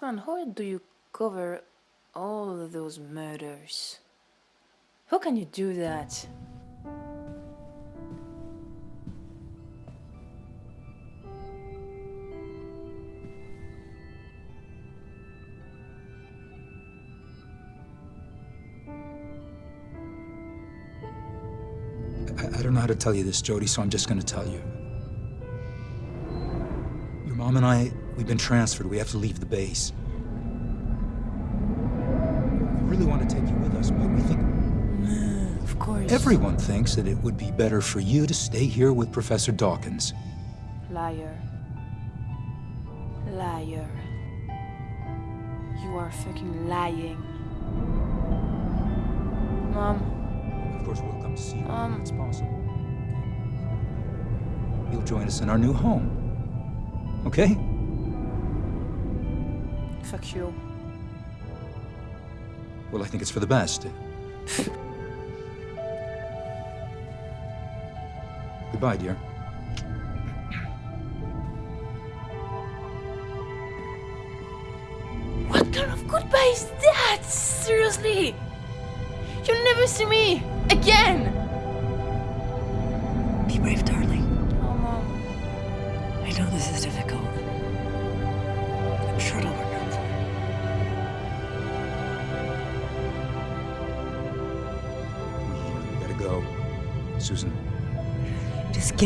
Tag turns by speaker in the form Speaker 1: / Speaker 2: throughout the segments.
Speaker 1: Bossman, how do you cover all those murders? How can you do that?
Speaker 2: I, I don't know how to tell you this, Jodie, so I'm just gonna tell you. Mom and I, we've been transferred. We have to leave the base. We really want to take you with us, but we think
Speaker 1: Of course.
Speaker 2: everyone thinks that it would be better for you to stay here with Professor Dawkins.
Speaker 1: Liar. Liar. You are fucking lying. Mom,
Speaker 2: Of course, we'll come to see you
Speaker 1: Um.
Speaker 2: when it's possible. You'll join us in our new home. Okay?
Speaker 1: fuck you.
Speaker 2: Well, I think it's for the best. Goodbye, dear.
Speaker 1: What kind of goodbye is that? Seriously? You'll never see me again!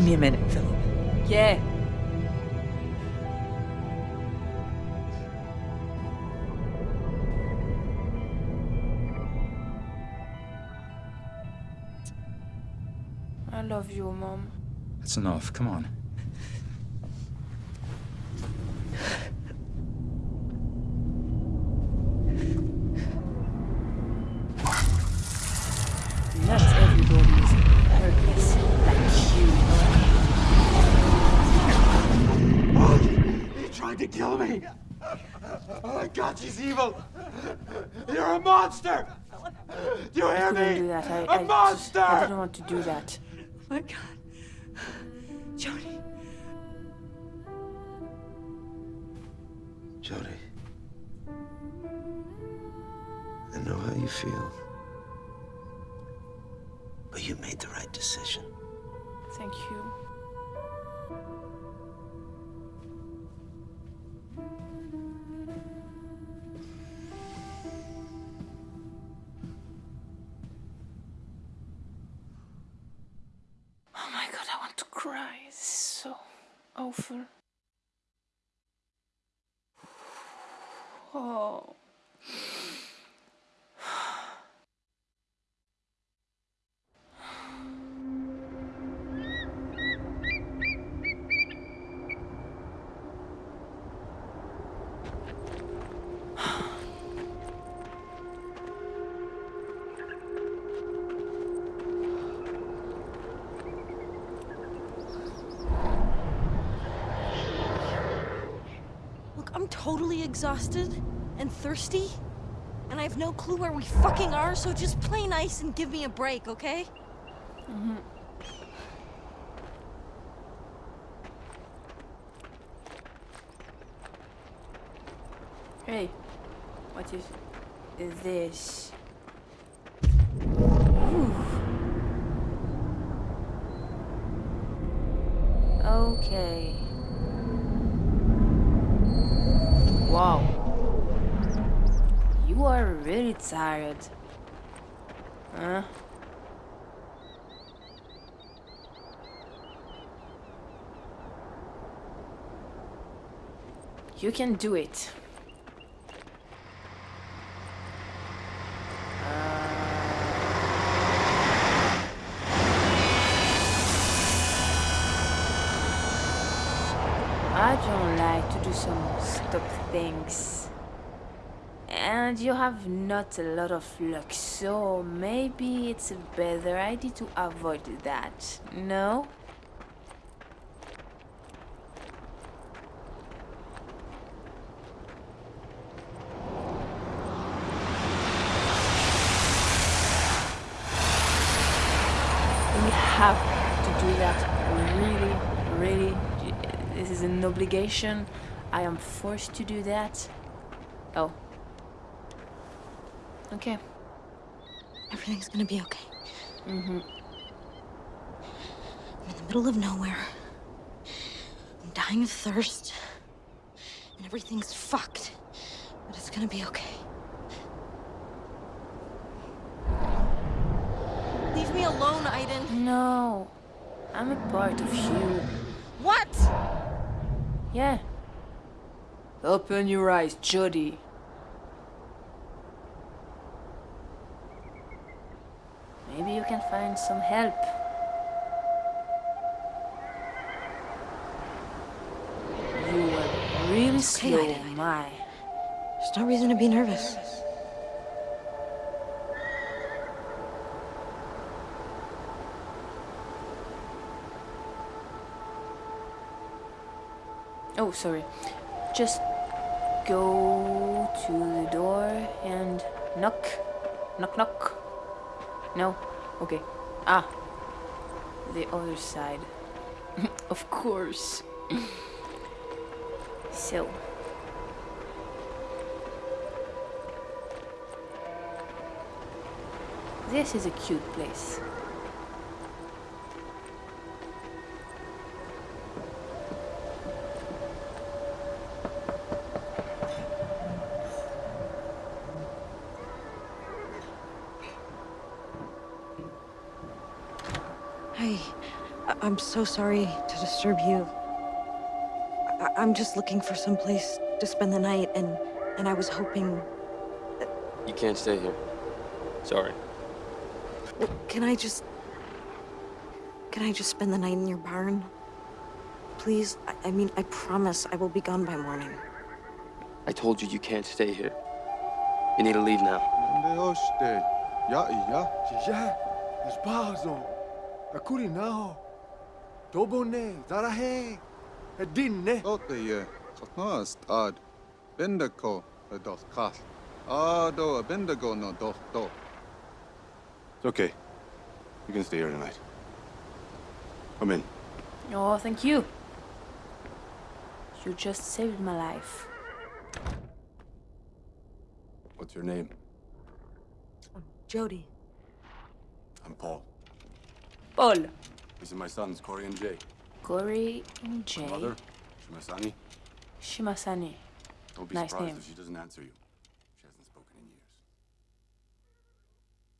Speaker 3: Give me a minute, Philip.
Speaker 1: Yeah. I love you, Mom.
Speaker 2: That's enough. Come on.
Speaker 4: Kill me. Oh my God, she's evil. You're a monster. Do you hear
Speaker 1: couldn't
Speaker 4: me?
Speaker 1: do that. I,
Speaker 4: A
Speaker 1: I, just-
Speaker 4: monster.
Speaker 1: I didn't want to do that.
Speaker 3: Oh my god. Jodie.
Speaker 5: Jodie. I know how you feel. But you made the right decision.
Speaker 1: Thank you. Cry. So awful. Oh.
Speaker 6: Exhausted and thirsty, and I have no clue where we fucking are, so just play nice and give me a break, okay? Mm-hmm.
Speaker 1: Hey, what is is this? Okay. Wow. You are really tired. Huh? You can do it. Uh, I don't like to do some stupid things. And you have not a lot of luck, so maybe it's a better idea to avoid that. No? We have to do that. Really, really. This is an obligation. I am forced to do that. Oh. Okay.
Speaker 6: Everything's gonna be okay.
Speaker 1: Mm-hmm.
Speaker 6: I'm in the middle of nowhere. I'm dying of thirst. And everything's fucked. But it's gonna be okay. Leave me alone, Aiden.
Speaker 1: No. I'm a part of you.
Speaker 6: What?
Speaker 1: Yeah. Open your eyes, Jodie. Maybe you can find some help. You were really slow,
Speaker 6: Aiden.
Speaker 1: my.
Speaker 6: There's no reason to be nervous.
Speaker 1: Oh, sorry. Just go to the door and knock. Knock, knock. No? Okay. Ah. The other side. of course. so. This is a cute place.
Speaker 6: Hi. I- I'm so sorry to disturb you. I- I'm just looking for some place to spend the night, and and I was hoping.
Speaker 7: You can't stay here. Sorry.
Speaker 6: Can I just? Can I just spend the night in your barn? Please. I, I mean, I promise I will be gone by morning.
Speaker 7: I told you you can't stay here. You need to leave now.
Speaker 4: Ne oste. Ja, ja. Ja. Es bazo. Akuri nao. Dobone. Zarahe. Edinne.
Speaker 8: Tote Katnas ad Bendigo a dos kas. Ado a Bendigo no dos do.
Speaker 9: It's okay. You can stay here tonight. Come in.
Speaker 1: Oh, thank you. You just saved my life.
Speaker 9: What's your name?
Speaker 6: Jodie.
Speaker 9: I'm Paul.
Speaker 1: Paul.
Speaker 9: These are my sons, Corey and Jay.
Speaker 1: Corey and Jay.
Speaker 9: Mother, Shimasani.
Speaker 1: Shimasani.
Speaker 9: Don't be
Speaker 1: Nice
Speaker 9: surprised
Speaker 1: name.
Speaker 9: if she doesn't answer you. She hasn't spoken in years.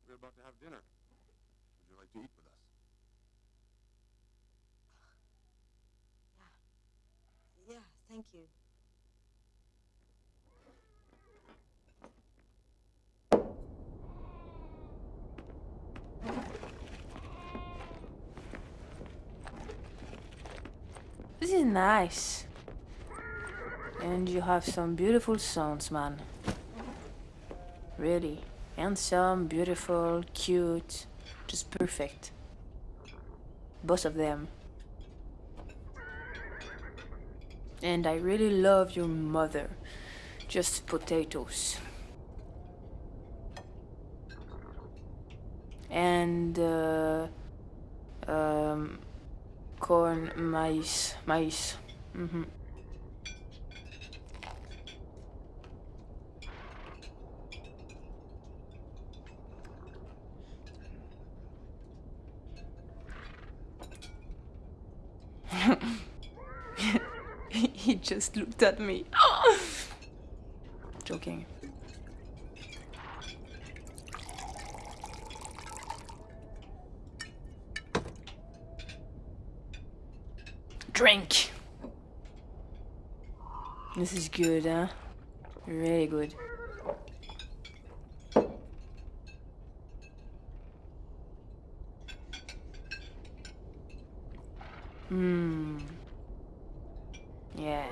Speaker 9: We're about to have dinner. Would you like to eat with us?
Speaker 6: Yeah. Yeah, thank you.
Speaker 1: This is nice. And you have some beautiful sons, man. Really. Handsome, beautiful, cute. Just perfect. Both of them. And I really love your mother. Just potatoes. And, uh, um, corn, maize. hmm he just looked at me. Joking. Drink. This is good, huh? Really good. Hmm. Yeah.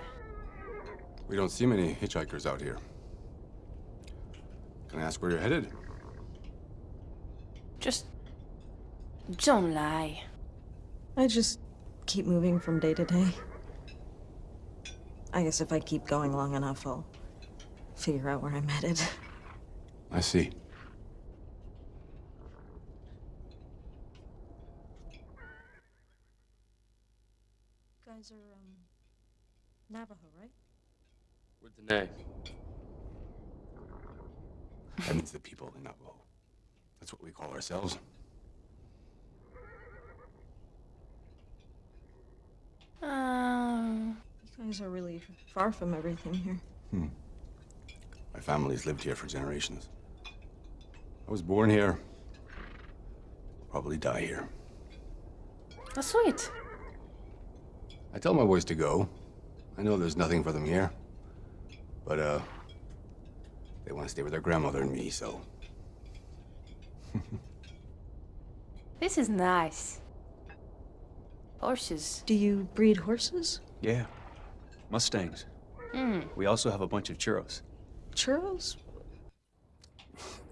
Speaker 9: We don't see many hitchhikers out here. Can I ask where you're headed?
Speaker 1: Just don't lie.
Speaker 6: I just keep moving from day to day. I guess if I keep going long enough, I'll figure out where I'm headed.
Speaker 9: I see.
Speaker 6: guys are, um, Navajo, right?
Speaker 7: We're Diné.
Speaker 9: That means the people in Navajo. That's what we call ourselves.
Speaker 1: Um,
Speaker 6: You guys are really far from everything here.
Speaker 9: My family's lived here for generations. I was born here. Probably die here.
Speaker 1: that's sweet.
Speaker 9: I tell my boys to go. I know there's nothing for them here. But, uh, they want to stay with their grandmother and me, so.
Speaker 1: This is nice. Horses.
Speaker 6: Do you breed horses?
Speaker 10: Yeah. Mustangs. Hmm. We also have a bunch of churros.
Speaker 6: Churros?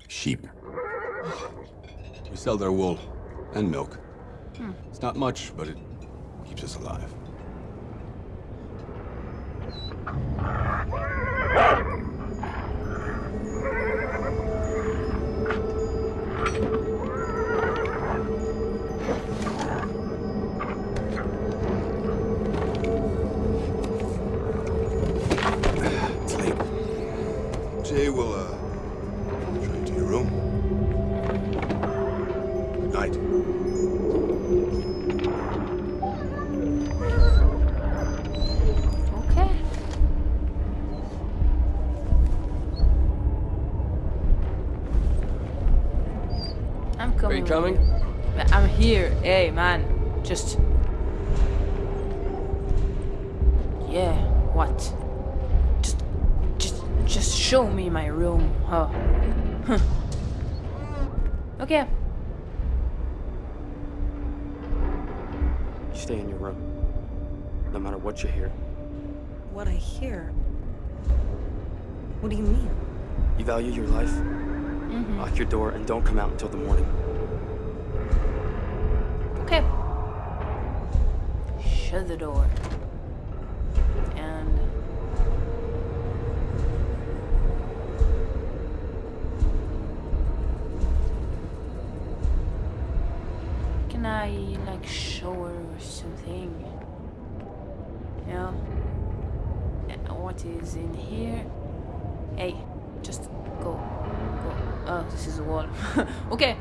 Speaker 9: Sheep. We sell their wool and milk. Hmm. It's not much, but it keeps us alive. You
Speaker 1: coming? I'm here. Hey, man. Just. Yeah. What? Just, just, just show me my room. Huh. Huh. Okay.
Speaker 7: You stay in your room. No matter what you hear.
Speaker 6: What I hear. What do you mean?
Speaker 7: You value your life. Mm-hmm. Lock your door and don't come out until the morning.
Speaker 1: Shut the door. And. Can I, like, shower or something? Yeah. Uh, What is in here? Hey, just go. Go. Oh, this is a wall. okay.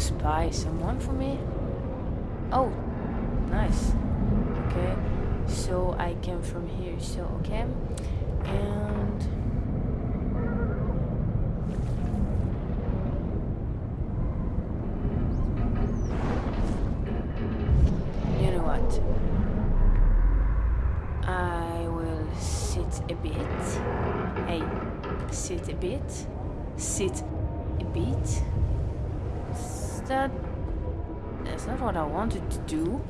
Speaker 1: Spy someone for me? Oh, nice. Okay, so I came from here, so okay. And. You know what? I will sit a bit. Hey, sit a bit. Sit that. That's not what I wanted to do.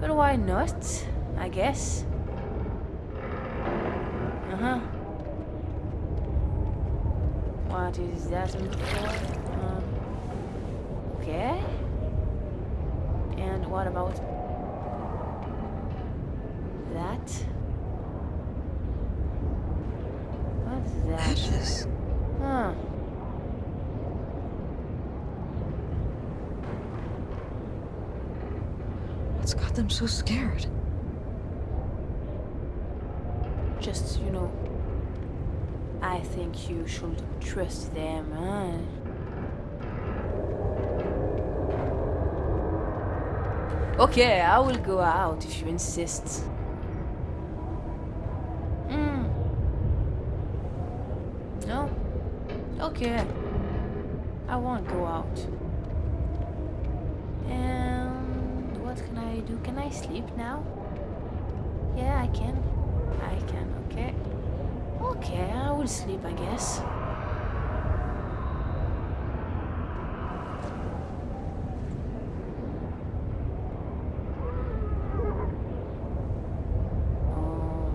Speaker 1: But why not? I guess. Uh huh. What is that? Um, okay. And what about that? What's that?
Speaker 3: Ashes.
Speaker 1: Huh.
Speaker 3: What's got them so scared?
Speaker 1: Just, you know, I think you should trust them, huh? Okay, I will go out if you insist. Hmm. No? Okay. I won't go out. And what can I? Can I sleep now? Yeah, I can. I can, okay. Okay, I will sleep, I guess. Oh.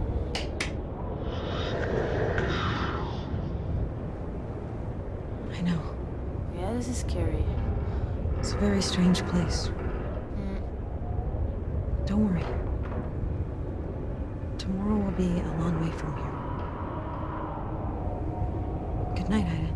Speaker 3: I know.
Speaker 1: Yeah, this is scary.
Speaker 3: It's a very strange place. Don't worry. Tomorrow will be a long way from here. Good night, Ida.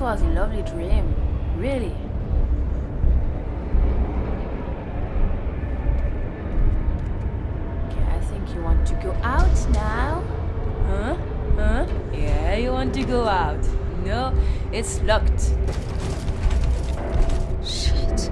Speaker 1: Was a lovely dream. Really. Okay, I think you want to go out now. Huh? Huh? Yeah, you want to go out. No, it's locked.
Speaker 6: Shit.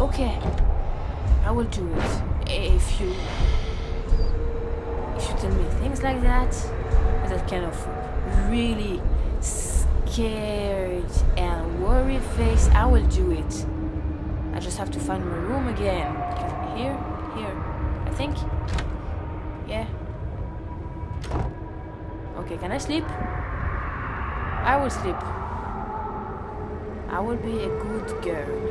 Speaker 1: Okay, I will do it. If you if you tell me things like that, that kind of really scared and worried face, I will do it. I just have to find my room again. Here, here, I think. Yeah. Okay, can I sleep? I will sleep. I will be a good girl.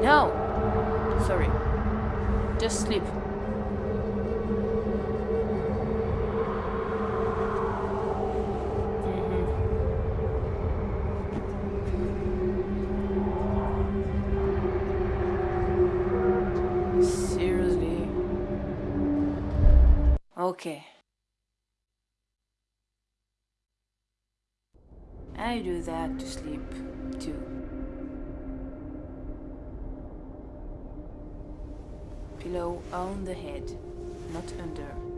Speaker 1: No! Sorry. Just sleep. Not under.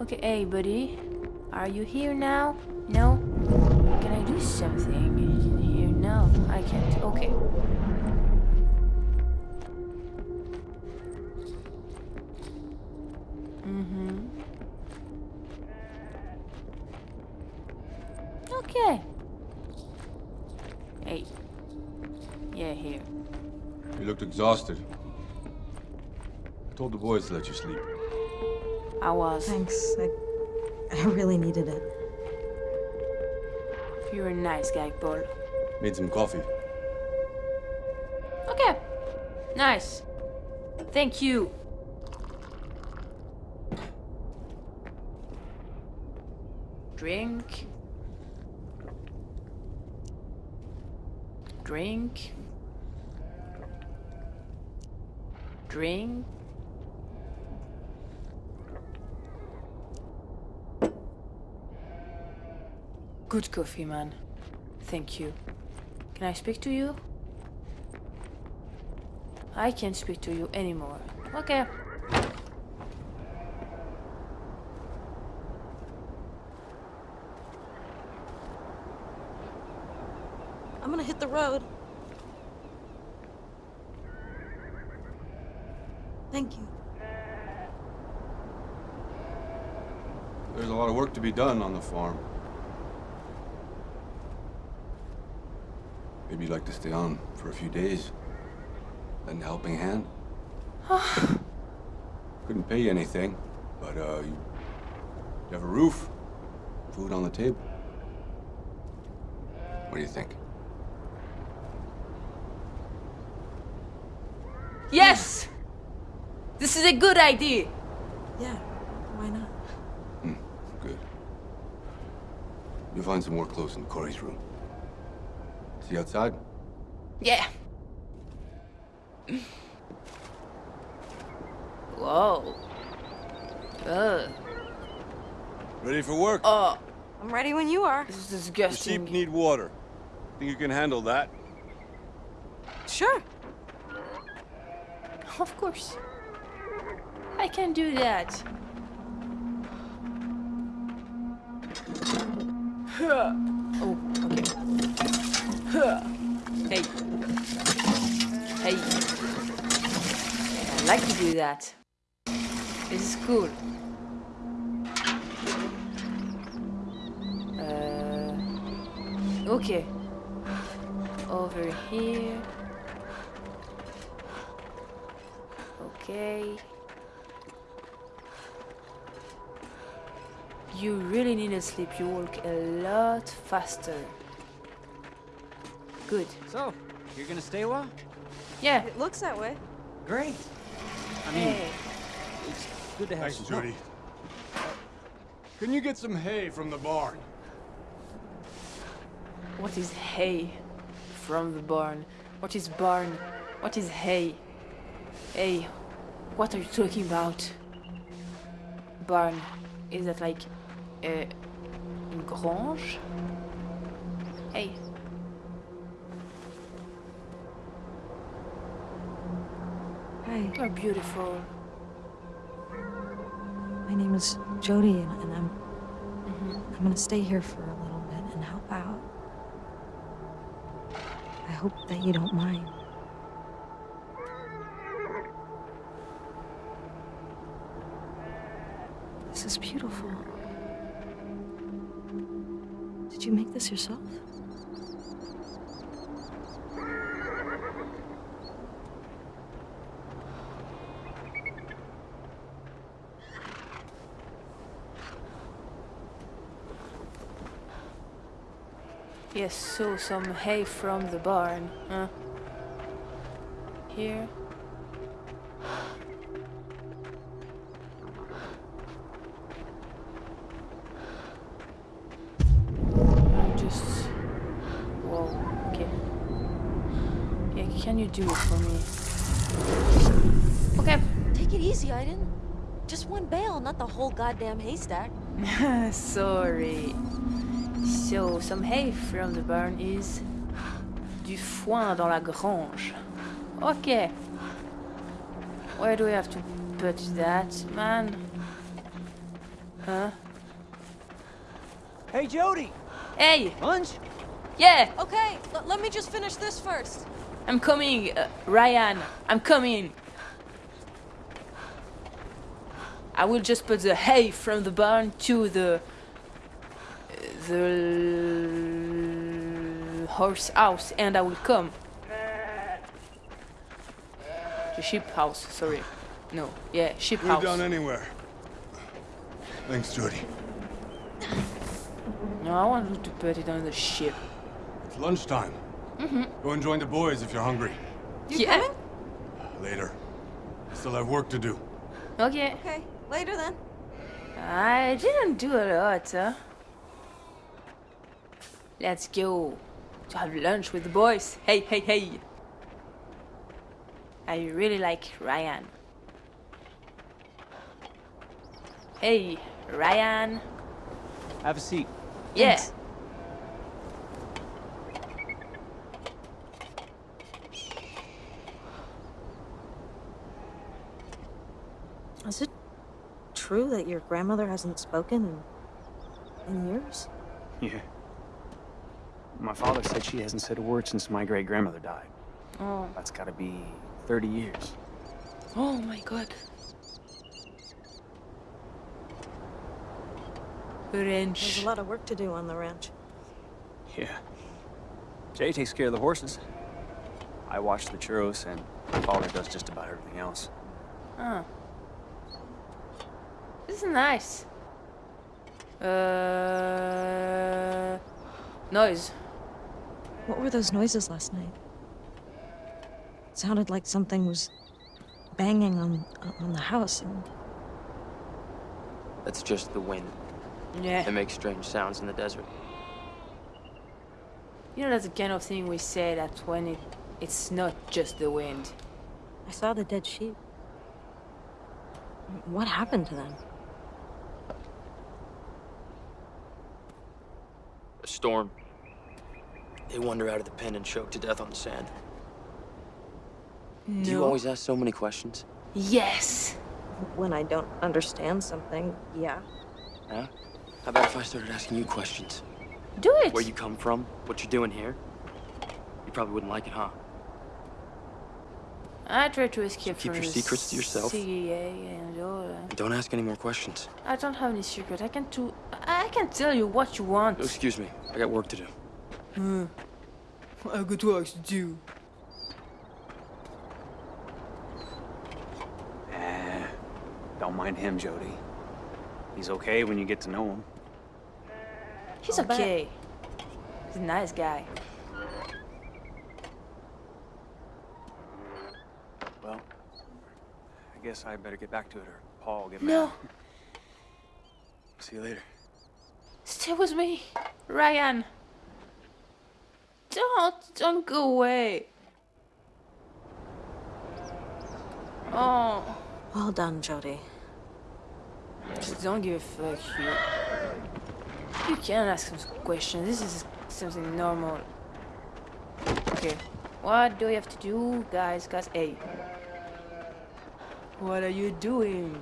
Speaker 1: Okay, hey buddy. Are you here now? No? Can I do something here? No, I can't. Okay. Mm-hmm. Okay. Hey. Yeah, here.
Speaker 9: You looked exhausted. I told the boys to let you sleep.
Speaker 1: I was.
Speaker 6: Thanks. I, I really needed it.
Speaker 1: You're a nice guy, Paul.
Speaker 9: Made some coffee.
Speaker 1: Okay. Nice. Thank you. Drink. Drink. Drink. Good coffee, man. Thank you. Can I speak to you? I can't speak to you anymore. Okay.
Speaker 6: I'm gonna hit the road. Thank you.
Speaker 9: There's a lot of work to be done on the farm. Maybe you'd like to stay on for a few days. Lend a helping hand. Couldn't pay you anything, but uh, you, you have a roof, food on the table. What do you think?
Speaker 1: Yes! This is a good idea.
Speaker 6: Yeah, why not?
Speaker 9: Hmm, good. You'll find some more clothes in Corey's room. See you outside?
Speaker 1: Yeah. Whoa. Ugh.
Speaker 11: Ready for work?
Speaker 1: Oh,
Speaker 6: I'm ready when you are.
Speaker 1: this is
Speaker 11: The
Speaker 1: disgusting.
Speaker 11: sheep need water. Think you can handle that?
Speaker 6: Sure.
Speaker 1: Of course. I can do that. Okay. Hey. Hey. I like to do that. Is cool. Uh, okay. Over here. Okay. You really need to sleep. You walk a lot faster. Good.
Speaker 12: So, you're gonna stay a while?
Speaker 1: Yeah.
Speaker 6: It looks that way.
Speaker 12: Great. I mean,
Speaker 1: Hey.
Speaker 12: it's good to have
Speaker 9: Thanks,
Speaker 12: some
Speaker 9: Jodie. Can you get some hay from the barn?
Speaker 1: What is hay from the barn? What is barn? What is hay? Hey, what are you talking about? Barn. Is that like a grange? Hey.
Speaker 6: Hi,
Speaker 1: You're oh, beautiful.
Speaker 6: my name is Jodie, and, and I'm mm-hmm. I'm gonna stay here for a little bit and help out. I hope that you don't mind. This is beautiful. Did you make this yourself?
Speaker 1: Yes, so some hay from the barn, huh? Here. Just. Whoa, okay. Yeah, can you do it for me? Okay.
Speaker 6: Take it easy, Aiden. Just one bale, not the whole goddamn haystack.
Speaker 1: Sorry. So, some hay from the barn is du foin dans la grange. Okay. Where do we have to put that, man? Huh?
Speaker 12: Hey, Jodie!
Speaker 1: Hey!
Speaker 12: Lunch?
Speaker 1: Yeah!
Speaker 6: Okay, l- let me just finish this first.
Speaker 1: I'm coming, uh, Ryan. I'm coming. I will just put the hay from the barn to the the horse house, and I will come. The sheep house. Sorry. No. Yeah, sheep
Speaker 11: Could
Speaker 1: house.
Speaker 11: have done anywhere. Thanks, Jodie.
Speaker 1: No, I want you to put it on the ship.
Speaker 11: It's lunchtime.
Speaker 1: Mm-hmm.
Speaker 11: Go and join the boys if you're hungry.
Speaker 6: You
Speaker 1: Yeah.
Speaker 6: coming?
Speaker 11: Later. I still have work to do.
Speaker 1: Okay.
Speaker 6: Okay, later then.
Speaker 1: I didn't do a lot, huh? Let's go to have lunch with the boys. Hey, hey, hey. I really like Ryan. Hey, Ryan.
Speaker 12: Have a seat.
Speaker 1: Yeah.
Speaker 6: Is it true that your grandmother hasn't spoken in, in years?
Speaker 10: Yeah. My father said she hasn't said a word since my great grandmother died.
Speaker 1: Oh.
Speaker 10: That's gotta be 30 years.
Speaker 1: Oh my god.
Speaker 6: There's
Speaker 1: Ranch.
Speaker 6: There's a lot of work to do on the ranch.
Speaker 10: Yeah. Jay takes care of the horses. I watch the churros, and my father does just about everything else.
Speaker 1: Oh. This is nice. Uh, noise.
Speaker 6: What were those noises last night? It sounded like something was banging on on the house and
Speaker 7: That's just the wind.
Speaker 1: Yeah.
Speaker 7: It makes strange sounds in the desert.
Speaker 1: You know that's the kind of thing we say that when it it's not just the wind.
Speaker 6: I saw the dead sheep. What happened to them?
Speaker 7: A storm. They wander out of the pen and choke to death on the sand. Do you always ask so many questions?
Speaker 1: Yes.
Speaker 6: When I don't understand something, yeah.
Speaker 7: Huh? How about if I started asking you questions?
Speaker 1: Do it.
Speaker 7: Where you come from? What you're doing here? You probably wouldn't like it, huh?
Speaker 1: I try to escape
Speaker 7: keep
Speaker 1: from
Speaker 7: your
Speaker 1: the
Speaker 7: secrets to yourself?
Speaker 1: CIA and all that.
Speaker 7: And don't ask any more questions.
Speaker 1: I don't have any secret. I can do. I can tell you what you want.
Speaker 7: Excuse me. I got work to do.
Speaker 1: Hmm. I got work to do.
Speaker 10: Eh, don't mind him, Jodie. He's okay when you get to know him.
Speaker 1: He's okay. He's a nice guy.
Speaker 10: Well, I guess I better get back to it, or Paul will get
Speaker 1: No.
Speaker 10: mad. See you later.
Speaker 1: Stay with me, Ryan. Don't, don't go away. Oh,
Speaker 6: Well done, Jodie.
Speaker 1: just don't give a fuck, you. You can ask some questions. This is something normal. Okay, what do we have to do, guys? Guys, hey. What are you doing?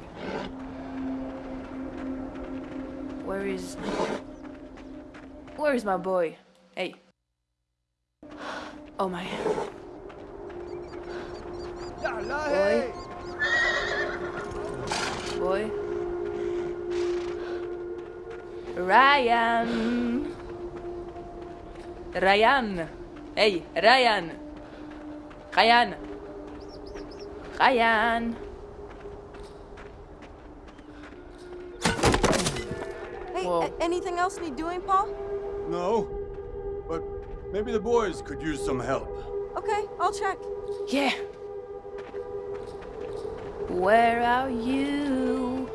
Speaker 1: Where is... Where is my boy? Hey. Oh my. Boy. Boy. Ryan. Ryan. Hey, Ryan. Ryan. Ryan.
Speaker 6: Hey, anything else need doing, Paul?
Speaker 11: No, but maybe the boys could use some help.
Speaker 6: Okay, I'll check.
Speaker 1: Yeah. Where are you?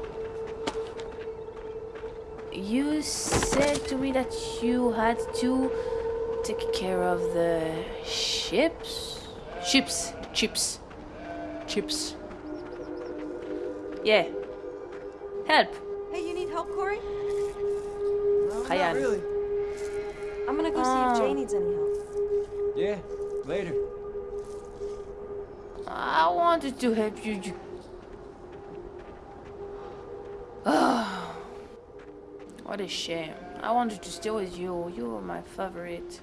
Speaker 1: You said to me that you had to take care of the ships? Ships. Chips. Chips. Yeah. Help.
Speaker 6: Hey, you need help, Corey?
Speaker 1: Ryan.
Speaker 12: really.
Speaker 6: I'm gonna go see if Jay
Speaker 1: Oh.
Speaker 6: needs any help.
Speaker 12: Yeah, later.
Speaker 1: I wanted to help you. you... Oh, what a shame. I wanted to stay with you. You were my favorite.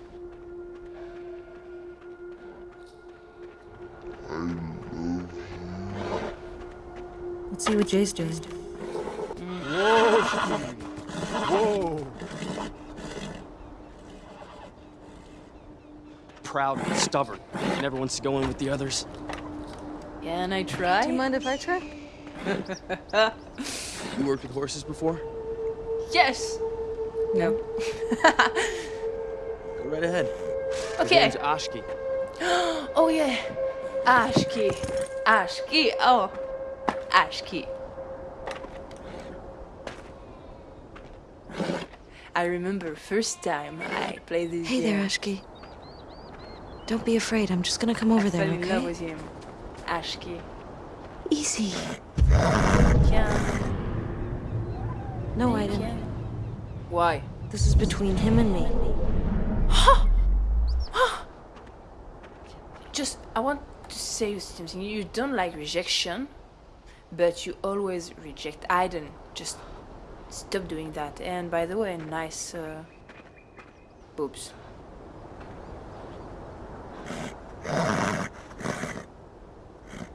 Speaker 6: Let's see what Jay's doing.
Speaker 11: Whoa, Steve. Whoa.
Speaker 7: Proud and stubborn. Never wants to go in with the others.
Speaker 1: Yeah, and I try?
Speaker 6: Do you mind if I try?
Speaker 7: You worked with horses before?
Speaker 1: Yes. No.
Speaker 7: Go right ahead. His
Speaker 1: Okay.
Speaker 7: name's Ashki.
Speaker 1: oh yeah, Ashki, Ashki. Oh, Ashki. I remember first time I played this
Speaker 6: Hey
Speaker 1: game.
Speaker 6: there, Ashki. Don't be afraid. I'm just gonna come over there,
Speaker 1: fell in love
Speaker 6: okay?
Speaker 1: with him. Ashki.
Speaker 6: Easy. No, I didn't.
Speaker 1: Why?
Speaker 6: This is between him and me.
Speaker 1: Just, I want to say something. You don't like rejection, but you always reject Aiden. Just stop doing that. And by the way, nice uh, boobs.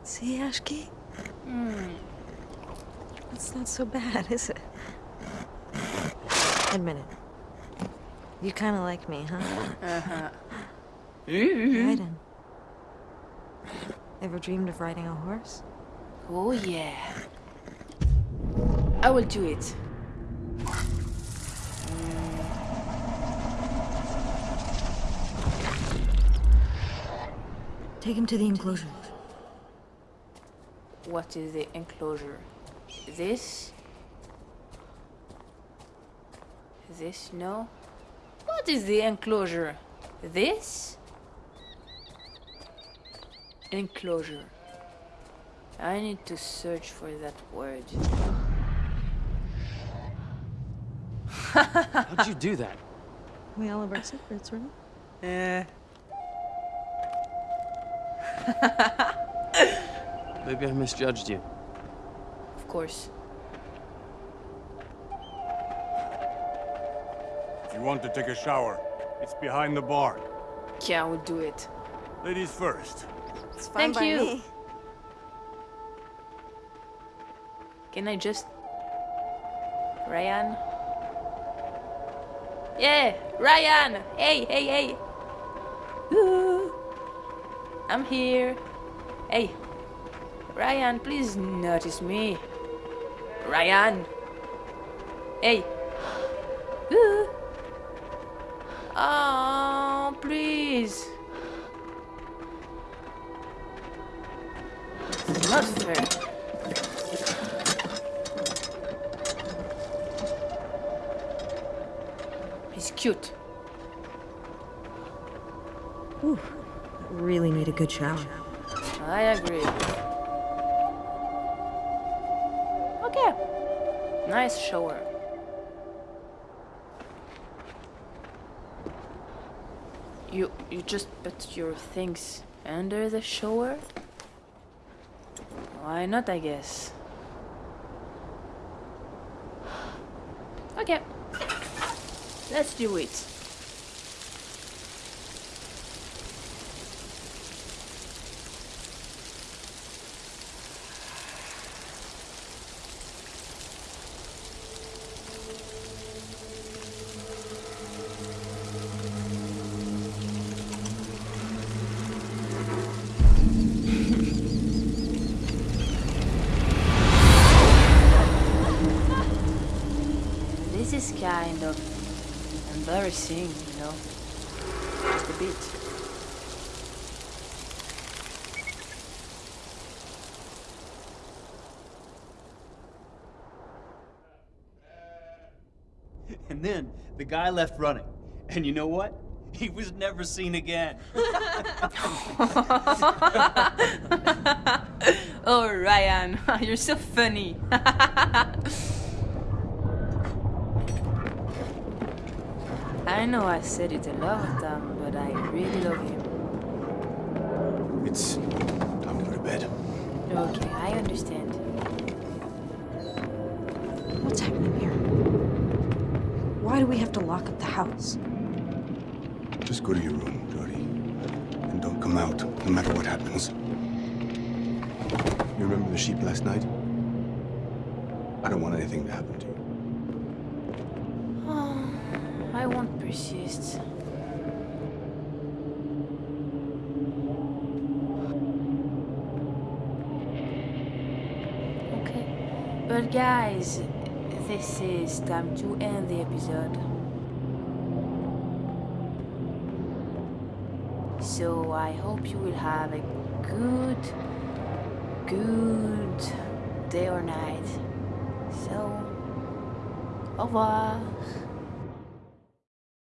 Speaker 6: See, Ashki?
Speaker 1: Hmm.
Speaker 6: It's not so bad, is it? Admit it. You kind of like me, huh?
Speaker 1: Uh-huh.
Speaker 6: Aiden. Ever dreamed of riding a horse?
Speaker 1: Oh yeah. I will do it.
Speaker 6: Take him to the enclosure.
Speaker 1: What is the enclosure? This? This? No? What is the enclosure? This? Enclosure. I need to search for that word.
Speaker 7: How'd you do that?
Speaker 6: We all have our secrets, right?
Speaker 1: Eh.
Speaker 7: Maybe I misjudged you.
Speaker 1: Of course.
Speaker 11: If you want to take a shower, it's behind the bar.
Speaker 1: Yeah, I will do it.
Speaker 11: Ladies first.
Speaker 6: It's
Speaker 1: fine Thank
Speaker 6: by
Speaker 1: you.
Speaker 6: me.
Speaker 1: Can I just... Ryan? Yeah, Ryan! Hey, hey, hey! I'm here. Hey, Ryan, please notice me. Ryan! Hey! Ooh. Oh, please! Not fair. He's cute.
Speaker 6: Good shower.
Speaker 1: I agree. Okay. Nice shower. You you just put your things under the shower? Why not, I guess. Okay. Let's do it. Embarrassing, you know. Just a bit.
Speaker 12: And then the guy left running. And you know what? He was never seen again.
Speaker 1: oh, Ryan, you're so funny. I know I said it a lot of times, but I really love him.
Speaker 9: It's time to go to bed.
Speaker 1: Okay, I understand.
Speaker 6: What's happening here? Why do we have to lock up the house?
Speaker 9: Just go to your room, Jodie. And don't come out, no matter what happens. You remember the sheep last night? I don't want anything to happen to you.
Speaker 1: Oh, Okay. But guys, this is time to end the episode. So I hope you will have a good, good day or night. So, au revoir.